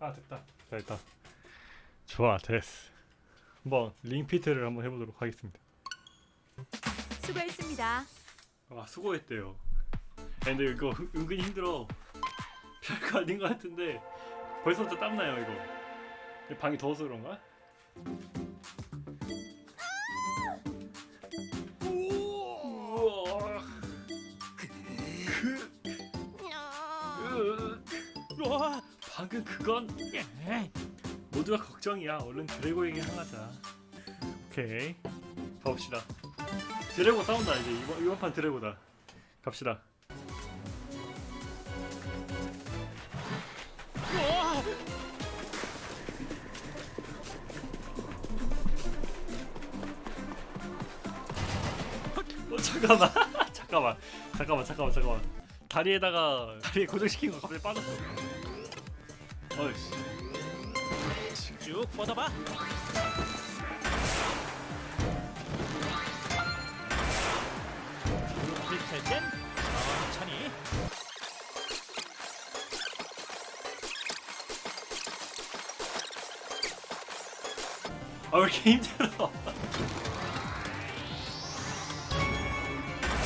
아 됐다. 됐다. 좋아 됐어. 한번 링피트를 한번 해보도록 하겠습니다. 수고했습니다. 아 수고했대요. 근데 이거 은- 은근히 힘들어. 별거 아닌 것 같은데 벌써부터 땀나요 이거. 방이 더워서 그런가? 우와, 방금 그건 예. 모두가 걱정이야. 얼른 드래고에게 향하자 오케이. 가봅시다. 드래고 싸운다 이제. 이번, 이번 판 드래고다. 갑시다! 어, 잠깐만. 잠깐만. 잠깐만 잠깐만 잠깐만. 다리에다가 다리에 고정시킨 거 갑자기 빠졌어 어이씨 쭉 뻗어봐. 클릭할 땐 천천히. 아 왜 이렇게 힘들어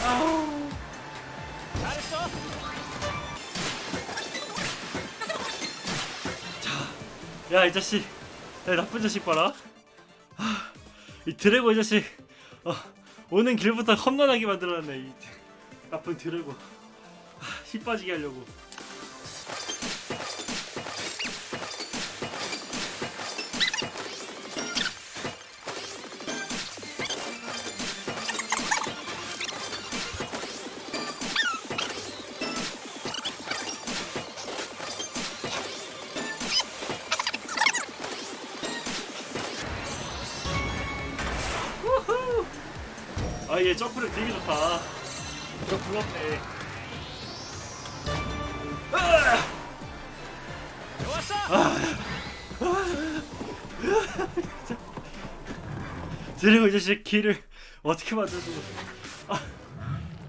아우 잘했어. 야 이 자식. 야 나쁜 자식 봐라. 아, 이 드래고 이 자식. 어, 오는 길부터 험난하게 만들어놨네 이 나쁜 드래고. 아, 힘 빠지게 하려고 아얘 점프력 되게 좋다. 저 부럽네. 좋았어. 드래고 이 자식 길을 어떻게 만들어주고 아,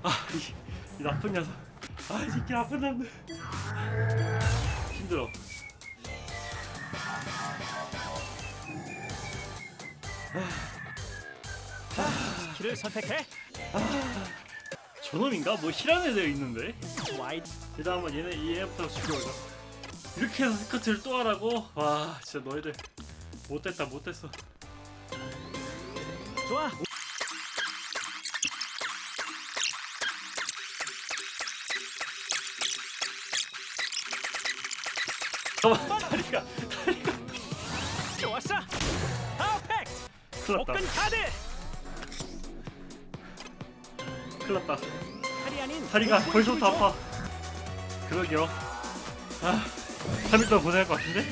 아, 이, 이 나쁜 녀석. 아, 이 새끼 나쁜 놈들. 힘들어 키를 선택해. 저놈인가? 뭐 희라는 애들 있는데? 와이 일단 한번 얘네 이 애부터 죽여보자 이렇게 해서 스커트를 또 하라고? 와 진짜 너희들 못됐다 못됐어 좋아. 잠깐만 다리가 다리가 좋았어. 퍼펙트. 복근 카드. 큰일 났다 팔이 아닌 다리가 복부의 벌써부터. 아파 그러게요 아 3일 동안 고생할 것 같은데?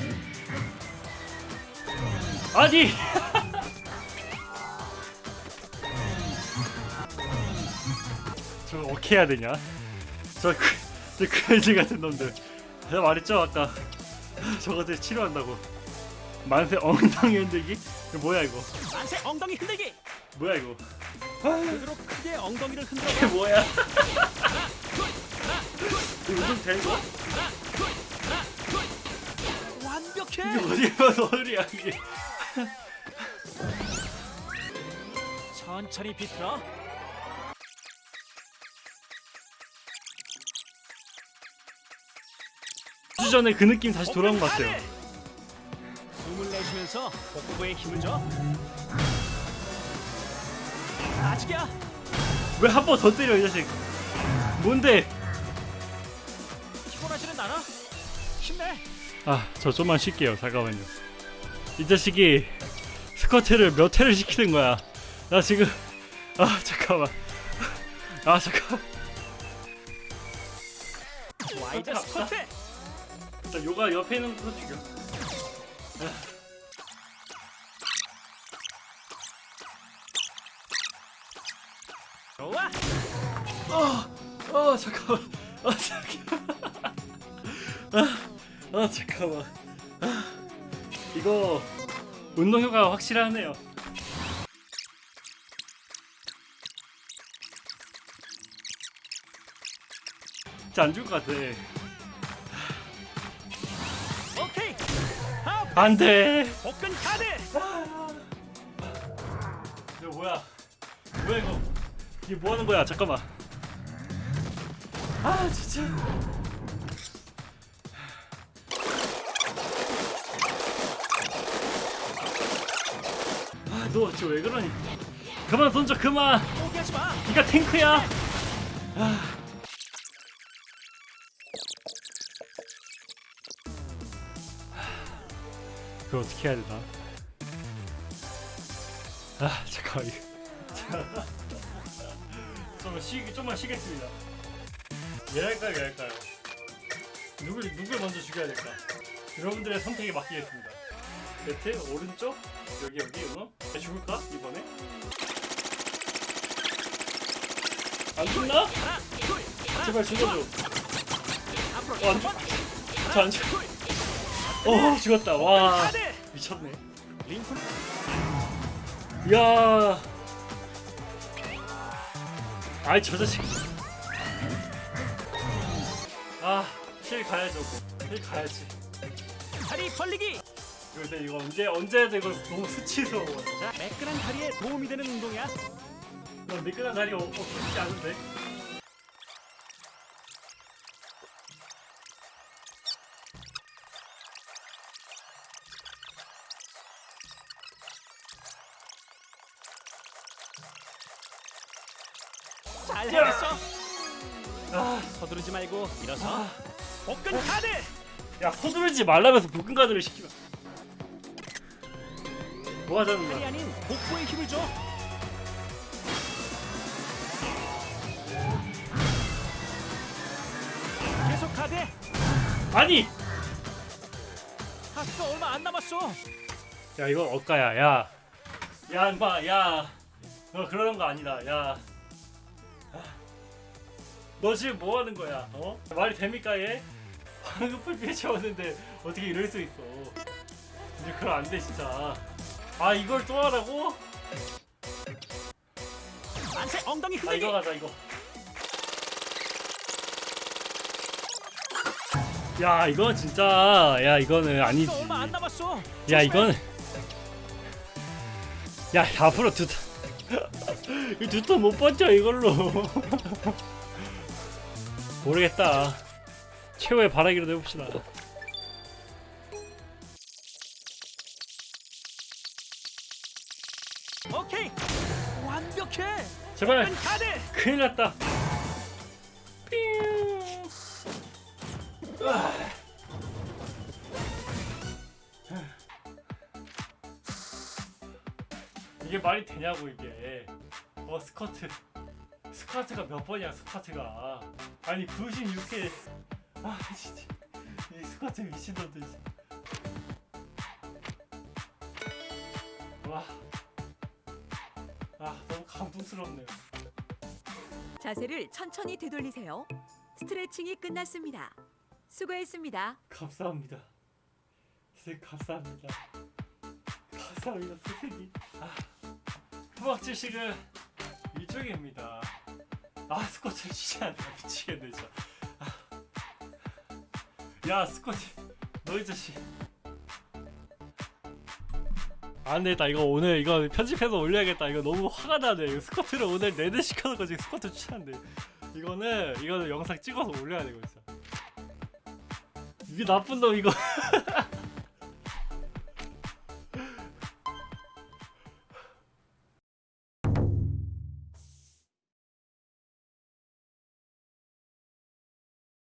아니! 저 어떻게 해야 되냐? 저, 그, 저 크레이지 같은 놈들 내가 말했죠 아까 저것들 치료한다고 만세 엉덩이 흔들기? 이거 뭐야 이거 만세 엉덩이 흔들기. 뭐야 이거 그대로 크게 엉덩이를 흔들어. 이게 뭐야 운동 돼 이거? 완벽해. 어디 가서 소리야 이게 천천히 비틀어. 주 전에 그 느낌 다시 돌아온 것 같아요 숨을 내쉬면서 복부에 힘을 줘. 아직이야. 왜 한 번 더 때려 이 자식? 뭔데? 피곤하지는 않아. 힘내. 아 저 좀만 쉴게요. 잠깐만요. 이 자식이 스쿼트를 몇 회를 시키는 거야? 나 지금 아 잠깐만. 아 잠깐 wide squat squat. 나 요가 옆에 있는 거 죽여 좋아. 아 잠깐만. 아 잠깐만. 아, 아 잠깐만. 아, 이거 운동 효과가 확실하네요. 진짜 안 좋을 것 같아. 오케이. 안 돼. 복근 카드. 이거 뭐야. 뭐야 이거 이게 뭐 하는 거야? 잠깐만. 아 진짜. 아너 지금 왜 그러니? 그만 던져 그만. 니가 탱크야. 아. 그걸 어떻게 해야 되나? 아 잠깐만. 이거 좀만 쉬 좀만 쉬겠습니다 얘 할까요 얘 할까요 누굴 누굴 먼저 죽여야 될까 여러분들의 선택에 맡기겠습니다 배트 오른쪽 여기 여기 어얘 죽을까 이번에 안 죽나 제발 죽어줘 어, 안첫 번. 저안 죽. 어 죽었다 와. 미쳤네. 링컨. 야. 아이 저 자식. 아실 가야죠. 실 가야지. 다리 벌리기. 근데 이거 언제 언제 해야 돼? 이거 너무 수치스러워. 자, 매끈한 다리에 도움이 되는 운동이야. 이거 미끈한 다리 어, 어 쉽지 않은데. 잘 해냈어. 아, 서두르지 말고 일어서. 아. 복근 카드. 야 서두르지 말라면서 볶음 가드를 시키면. 뭐 하자는 거야? 아닌 복부에 힘을 줘. 계속 카드. 아니. 하스가 얼마 안 남았어. 야 이건 억가야 야. 야 인마 야. 너 그러는 거 아니다 야. 너 지금 뭐 하는 거야? 어? 말이 됩니까 얘? 황금풀 피해 채웠는데 어떻게 이럴 수 있어? 이제 그럼 안 돼 진짜. 아 이걸 또 하라고? 만세 엉덩이 아 흔들기. 이거 가자 이거. 야 이건 진짜 야 이거는 아니지. 하스가 얼마 안 남았어. 야 이건 야 앞으로 두터 이 두터 못 버텨 이걸로 모르겠다 최후의 바라기로 해봅시다 오케이. 완벽해. 제발 복근 카드. 큰일 났다 삥. 아. 이게 말이 되냐고 이게 어 스쿼트 스쿼트가 몇 번이야 스쿼트가 아니 96회 아 진짜 이 스쿼트 미친놈들. 와. 아 너무 감동스럽네요 자세를 천천히 되돌리세요. 스트레칭이 끝났습니다. 수고했습니다. 감사합니다. 선생님 감사합니다. 감사합니다 선생님. 아, 후박지식은 이쪽입니다. 아 스쿼트 안 돼. 미치겠네 진짜. 아. 야 스쿼트 너 이 자식. 안 되겠다 이거 오늘 이거 편집해서 올려야겠다 이거 너무 화가 나네 이거 스쿼트를 오늘 내내 시켜놓고 지금 스쿼트 추천한데 이거는 이거는 영상 찍어서 올려야 되고 진짜 이게 나쁜 놈 이거